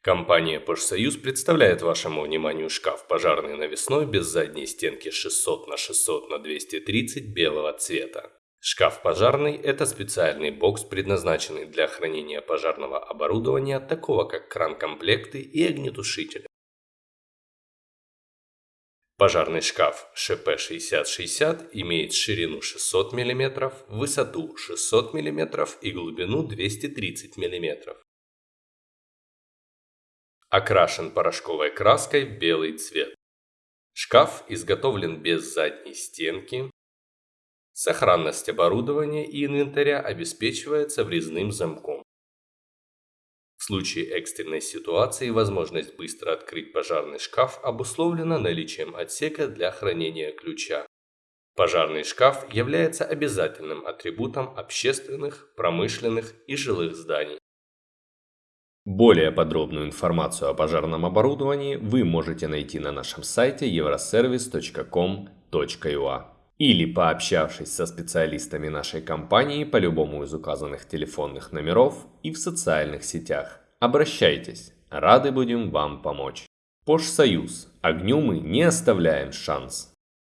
Компания «Пожсоюз» представляет вашему вниманию шкаф пожарный навесной без задней стенки 600 на 600 на 230 белого цвета. Шкаф пожарный – это специальный бокс, предназначенный для хранения пожарного оборудования, такого как кран-комплекты и огнетушители. Пожарный шкаф ШП-6060 имеет ширину 600 мм, высоту 600 мм и глубину 230 мм. Окрашен порошковой краской в белый цвет. Шкаф изготовлен без задней стенки. Сохранность оборудования и инвентаря обеспечивается врезным замком. В случае экстренной ситуации возможность быстро открыть пожарный шкаф обусловлена наличием отсека для хранения ключа. Пожарный шкаф является обязательным атрибутом общественных, промышленных и жилых зданий. Более подробную информацию о пожарном оборудовании вы можете найти на нашем сайте euroservice.com.ua или пообщавшись со специалистами нашей компании по любому из указанных телефонных номеров и в социальных сетях. Обращайтесь, рады будем вам помочь. Пожсоюз. Огню мы не оставляем шанс.